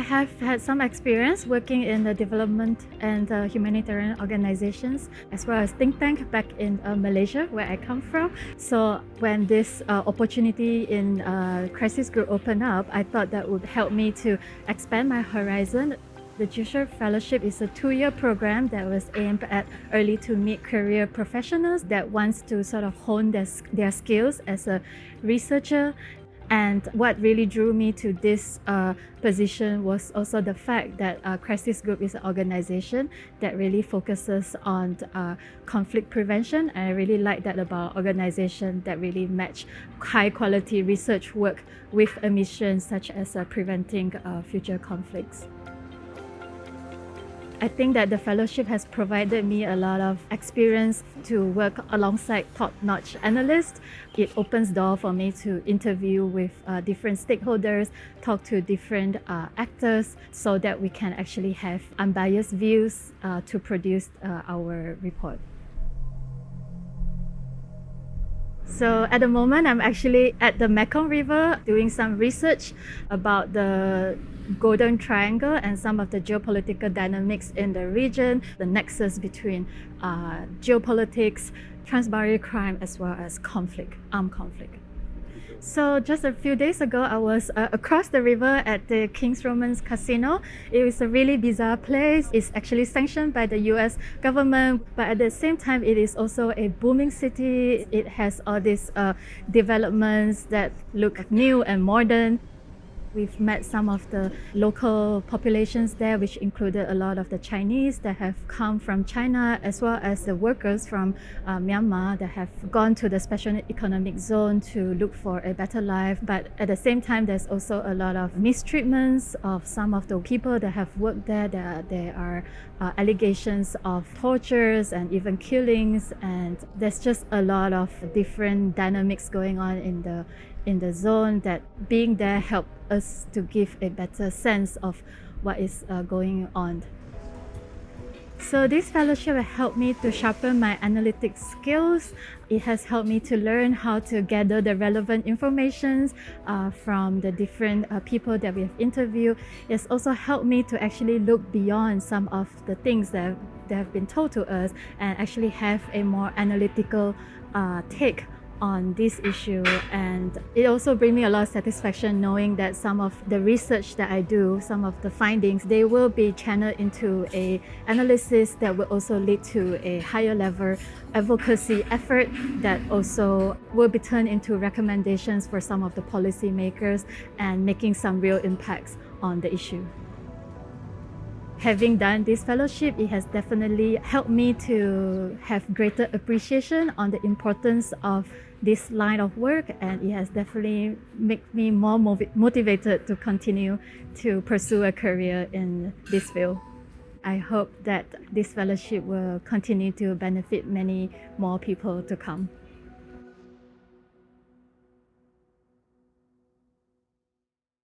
I have had some experience working in the development and uh, humanitarian organizations as well as think tank back in uh, Malaysia where I come from. So when this uh, opportunity in uh, crisis group opened up, I thought that would help me to expand my horizon the Jusher Fellowship is a two-year program that was aimed at early to mid-career professionals that wants to sort of hone their, their skills as a researcher and what really drew me to this uh, position was also the fact that uh, Crisis Group is an organization that really focuses on uh, conflict prevention. And I really like that about organization that really match high quality research work with a mission such as uh, preventing uh, future conflicts. I think that the fellowship has provided me a lot of experience to work alongside top-notch analysts. It opens door for me to interview with uh, different stakeholders, talk to different uh, actors so that we can actually have unbiased views uh, to produce uh, our report. So at the moment, I'm actually at the Mekong River doing some research about the Golden Triangle and some of the geopolitical dynamics in the region, the nexus between uh, geopolitics, transboundary crime, as well as conflict, armed conflict. So just a few days ago, I was uh, across the river at the King's Romans Casino. It was a really bizarre place. It's actually sanctioned by the US government, but at the same time, it is also a booming city. It has all these uh, developments that look new and modern. We've met some of the local populations there, which included a lot of the Chinese that have come from China, as well as the workers from uh, Myanmar that have gone to the special economic zone to look for a better life. But at the same time, there's also a lot of mistreatments of some of the people that have worked there. There, there are uh, allegations of tortures and even killings, and there's just a lot of different dynamics going on in the in the zone that being there helped us to give a better sense of what is uh, going on. So this fellowship helped me to sharpen my analytic skills. It has helped me to learn how to gather the relevant information uh, from the different uh, people that we have interviewed. It's also helped me to actually look beyond some of the things that, that have been told to us and actually have a more analytical uh, take on this issue and it also brings me a lot of satisfaction knowing that some of the research that I do, some of the findings, they will be channeled into a analysis that will also lead to a higher level advocacy effort that also will be turned into recommendations for some of the policymakers and making some real impacts on the issue. Having done this fellowship, it has definitely helped me to have greater appreciation on the importance of this line of work and it has definitely made me more motivated to continue to pursue a career in this field. I hope that this fellowship will continue to benefit many more people to come.